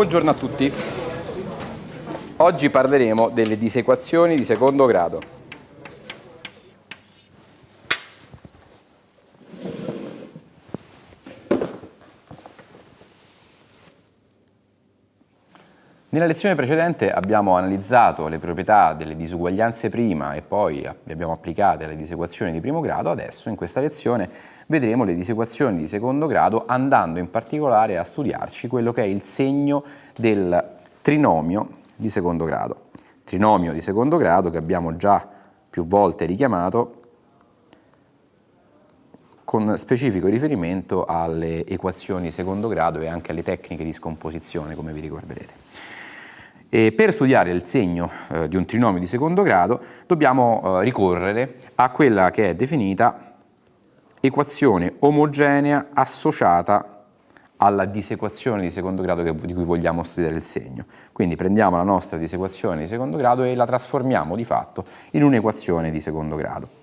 Buongiorno a tutti. Oggi parleremo delle disequazioni di secondo grado. Nella lezione precedente abbiamo analizzato le proprietà delle disuguaglianze prima e poi le abbiamo applicate alle disequazioni di primo grado, adesso in questa lezione vedremo le disequazioni di secondo grado andando in particolare a studiarci quello che è il segno del trinomio di secondo grado. Trinomio di secondo grado che abbiamo già più volte richiamato con specifico riferimento alle equazioni di secondo grado e anche alle tecniche di scomposizione, come vi ricorderete. E per studiare il segno eh, di un trinomio di secondo grado dobbiamo eh, ricorrere a quella che è definita equazione omogenea associata alla disequazione di secondo grado che, di cui vogliamo studiare il segno. Quindi prendiamo la nostra disequazione di secondo grado e la trasformiamo di fatto in un'equazione di secondo grado.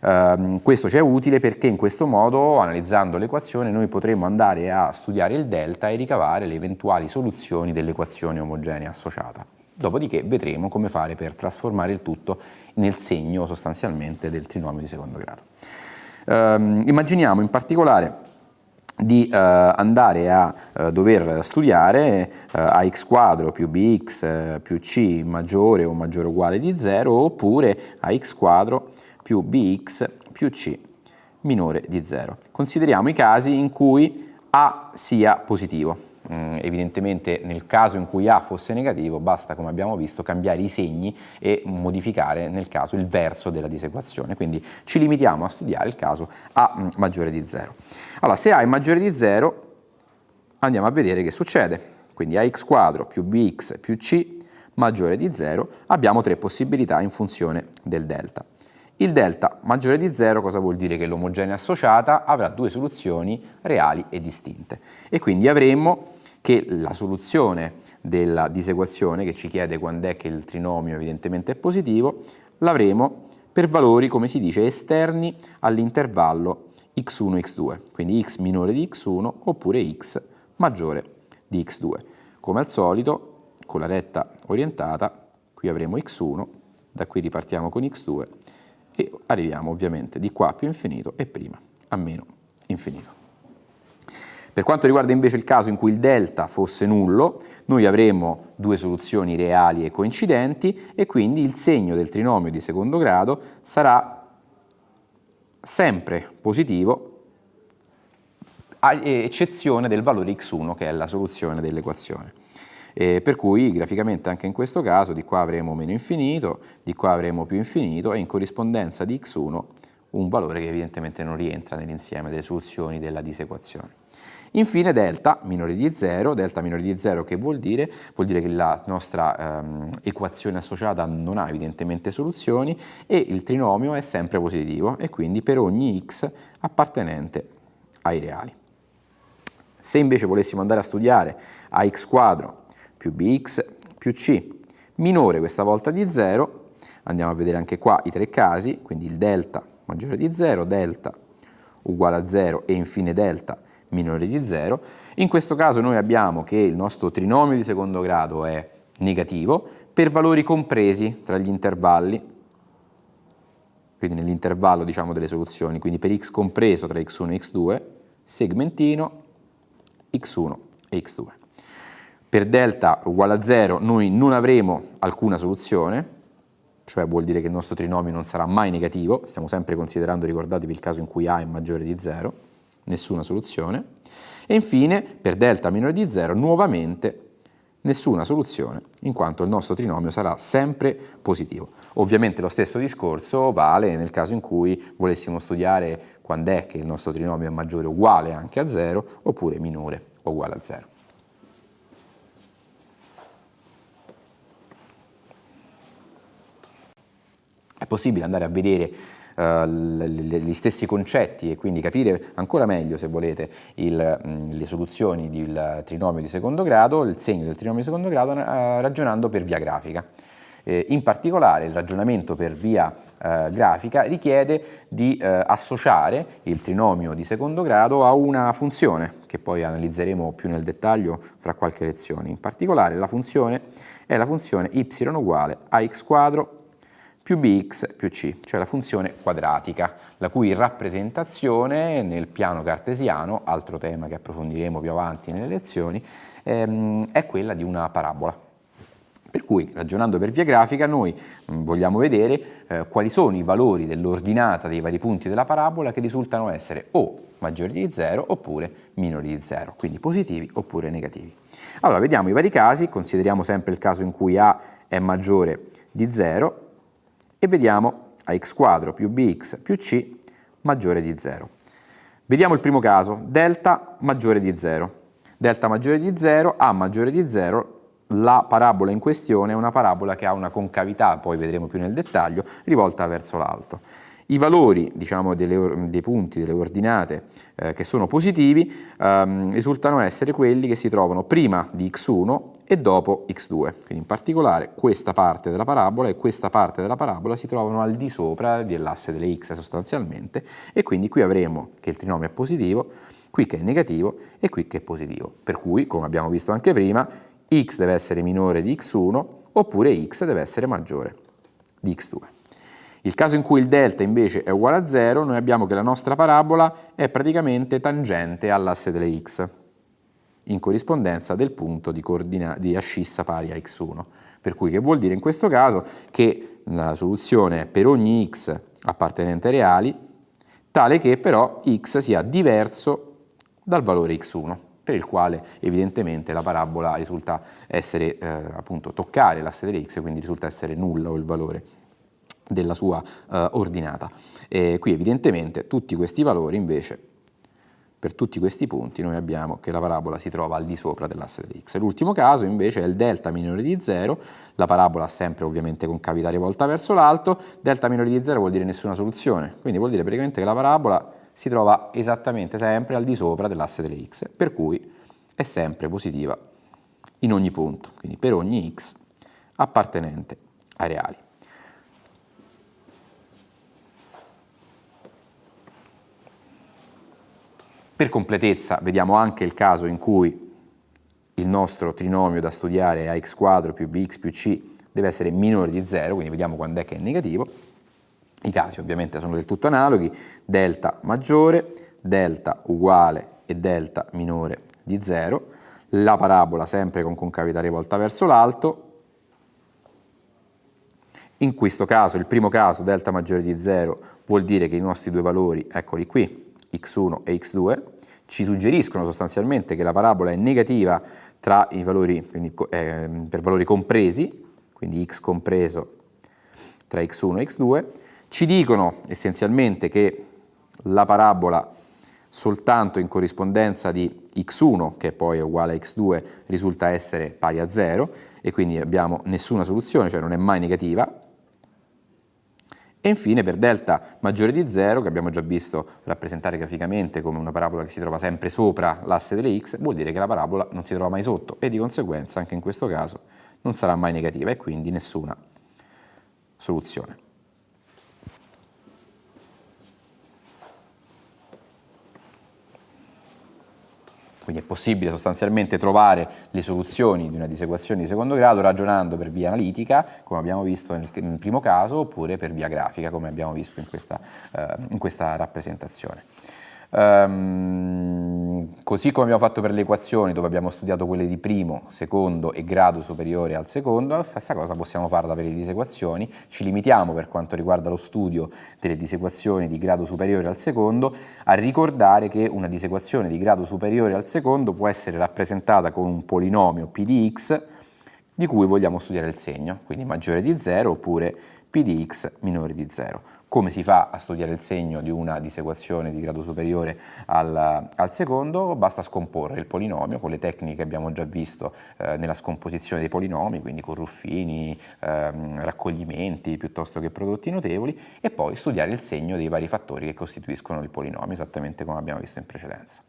Uh, questo ci è utile perché in questo modo, analizzando l'equazione, noi potremo andare a studiare il delta e ricavare le eventuali soluzioni dell'equazione omogenea associata. Dopodiché vedremo come fare per trasformare il tutto nel segno sostanzialmente del trinomio di secondo grado. Uh, immaginiamo in particolare di uh, andare a uh, dover studiare uh, ax quadro più bx più c maggiore o maggiore o uguale di 0 oppure ax quadro più bx più c minore di 0. Consideriamo i casi in cui a sia positivo. Mm, evidentemente nel caso in cui a fosse negativo basta, come abbiamo visto, cambiare i segni e modificare nel caso il verso della disequazione. Quindi ci limitiamo a studiare il caso a mm, maggiore di 0. Allora, se a è maggiore di 0, andiamo a vedere che succede. Quindi ax quadro più bx più c maggiore di 0, abbiamo tre possibilità in funzione del delta. Il delta maggiore di 0 cosa vuol dire? Che l'omogenea associata avrà due soluzioni reali e distinte e quindi avremmo che la soluzione della disequazione che ci chiede quando è che il trinomio evidentemente è positivo l'avremo per valori come si dice esterni all'intervallo x1 x2 quindi x minore di x1 oppure x maggiore di x2 come al solito con la retta orientata qui avremo x1 da qui ripartiamo con x2 e arriviamo ovviamente di qua più infinito e prima a meno infinito. Per quanto riguarda invece il caso in cui il delta fosse nullo, noi avremmo due soluzioni reali e coincidenti e quindi il segno del trinomio di secondo grado sarà sempre positivo a eccezione del valore x1 che è la soluzione dell'equazione. Eh, per cui graficamente anche in questo caso di qua avremo meno infinito, di qua avremo più infinito e in corrispondenza di x1 un valore che evidentemente non rientra nell'insieme delle soluzioni della disequazione. Infine delta minore di 0, delta minore di 0 che vuol dire? Vuol dire che la nostra ehm, equazione associata non ha evidentemente soluzioni e il trinomio è sempre positivo e quindi per ogni x appartenente ai reali. Se invece volessimo andare a studiare ax quadro più bx più c, minore questa volta di 0, andiamo a vedere anche qua i tre casi, quindi il delta maggiore di 0, delta uguale a 0 e infine delta minore di 0. In questo caso noi abbiamo che il nostro trinomio di secondo grado è negativo per valori compresi tra gli intervalli, quindi nell'intervallo diciamo, delle soluzioni, quindi per x compreso tra x1 e x2, segmentino x1 e x2 per delta uguale a 0 noi non avremo alcuna soluzione, cioè vuol dire che il nostro trinomio non sarà mai negativo, stiamo sempre considerando, ricordatevi, il caso in cui a è maggiore di 0, nessuna soluzione, e infine per delta minore di 0 nuovamente nessuna soluzione, in quanto il nostro trinomio sarà sempre positivo. Ovviamente lo stesso discorso vale nel caso in cui volessimo studiare quando è che il nostro trinomio è maggiore o uguale anche a 0, oppure minore o uguale a 0. È possibile andare a vedere Uh, gli stessi concetti e quindi capire ancora meglio, se volete, il, mh, le soluzioni del trinomio di secondo grado, il segno del trinomio di secondo grado, uh, ragionando per via grafica. Eh, in particolare il ragionamento per via eh, grafica richiede di associare il trinomio di secondo grado a una funzione che poi analizzeremo più nel dettaglio fra qualche lezione. In particolare la funzione è la funzione y uguale a x quadro più bx più c, cioè la funzione quadratica, la cui rappresentazione nel piano cartesiano, altro tema che approfondiremo più avanti nelle lezioni, ehm, è quella di una parabola. Per cui, ragionando per via grafica, noi mh, vogliamo vedere eh, quali sono i valori dell'ordinata dei vari punti della parabola che risultano essere o maggiori di 0 oppure minori di 0, quindi positivi oppure negativi. Allora, vediamo i vari casi, consideriamo sempre il caso in cui A è maggiore di 0 e vediamo ax quadro più bx più c maggiore di 0. Vediamo il primo caso, delta maggiore di 0. Delta maggiore di 0, A maggiore di 0, la parabola in questione è una parabola che ha una concavità, poi vedremo più nel dettaglio, rivolta verso l'alto. I valori diciamo, delle, dei punti, delle ordinate eh, che sono positivi ehm, risultano essere quelli che si trovano prima di x1 e dopo x2. Quindi in particolare questa parte della parabola e questa parte della parabola si trovano al di sopra dell'asse delle x sostanzialmente e quindi qui avremo che il trinomio è positivo, qui che è negativo e qui che è positivo. Per cui, come abbiamo visto anche prima, x deve essere minore di x1 oppure x deve essere maggiore di x2. Il caso in cui il delta invece è uguale a 0, noi abbiamo che la nostra parabola è praticamente tangente all'asse delle x, in corrispondenza del punto di, di ascissa pari a x1. Per cui che vuol dire in questo caso che la soluzione è per ogni x appartenente ai reali, tale che però x sia diverso dal valore x1 per il quale evidentemente la parabola risulta essere eh, appunto toccare l'asse delle x, quindi risulta essere nulla o il valore della sua eh, ordinata. E qui evidentemente tutti questi valori invece, per tutti questi punti noi abbiamo che la parabola si trova al di sopra dell'asse delle x. L'ultimo caso invece è il delta minore di 0, la parabola sempre ovviamente concavità rivolta verso l'alto, delta minore di 0 vuol dire nessuna soluzione, quindi vuol dire praticamente che la parabola si trova esattamente sempre al di sopra dell'asse delle x, per cui è sempre positiva in ogni punto, quindi per ogni x appartenente ai reali. Per completezza vediamo anche il caso in cui il nostro trinomio da studiare è ax quadro più bx più c deve essere minore di 0, quindi vediamo quando è che è negativo. I casi ovviamente sono del tutto analoghi, delta maggiore, delta uguale e delta minore di 0, la parabola sempre con concavità rivolta verso l'alto, in questo caso, il primo caso, delta maggiore di 0, vuol dire che i nostri due valori, eccoli qui, x1 e x2, ci suggeriscono sostanzialmente che la parabola è negativa tra i valori, quindi, eh, per valori compresi, quindi x compreso tra x1 e x2, ci dicono essenzialmente che la parabola soltanto in corrispondenza di x1, che poi è uguale a x2, risulta essere pari a 0 e quindi abbiamo nessuna soluzione, cioè non è mai negativa, e infine per delta maggiore di 0, che abbiamo già visto rappresentare graficamente come una parabola che si trova sempre sopra l'asse delle x, vuol dire che la parabola non si trova mai sotto e di conseguenza anche in questo caso non sarà mai negativa e quindi nessuna soluzione. Quindi è possibile sostanzialmente trovare le soluzioni di una disequazione di secondo grado ragionando per via analitica, come abbiamo visto nel, primo caso, oppure per via grafica, come abbiamo visto in questa, eh, in questa rappresentazione. Um, così come abbiamo fatto per le equazioni dove abbiamo studiato quelle di primo, secondo e grado superiore al secondo, la stessa cosa possiamo farla per le disequazioni, ci limitiamo per quanto riguarda lo studio delle disequazioni di grado superiore al secondo a ricordare che una disequazione di grado superiore al secondo può essere rappresentata con un polinomio p di x di cui vogliamo studiare il segno, quindi maggiore di 0 oppure p di x minore di 0 come si fa a studiare il segno di una disequazione di grado superiore al, al secondo, basta scomporre il polinomio con le tecniche che abbiamo già visto eh, nella scomposizione dei polinomi, quindi con ruffini, ehm, raccoglimenti piuttosto che prodotti notevoli, e poi studiare il segno dei vari fattori che costituiscono il polinomio, esattamente come abbiamo visto in precedenza.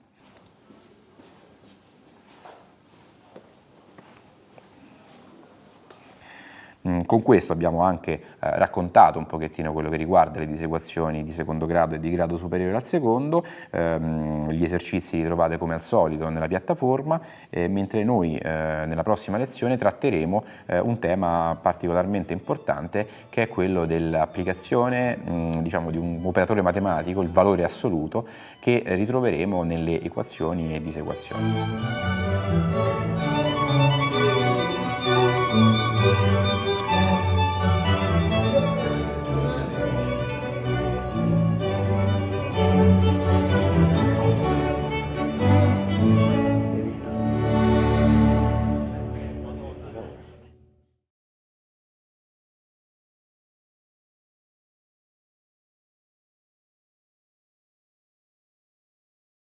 Con questo abbiamo anche eh, raccontato un pochettino quello che riguarda le disequazioni di secondo grado e di grado superiore al secondo, ehm, gli esercizi li trovate come al solito nella piattaforma, eh, mentre noi eh, nella prossima lezione tratteremo eh, un tema particolarmente importante che è quello dell'applicazione mm, diciamo, di un operatore matematico, il valore assoluto, che ritroveremo nelle equazioni e disequazioni.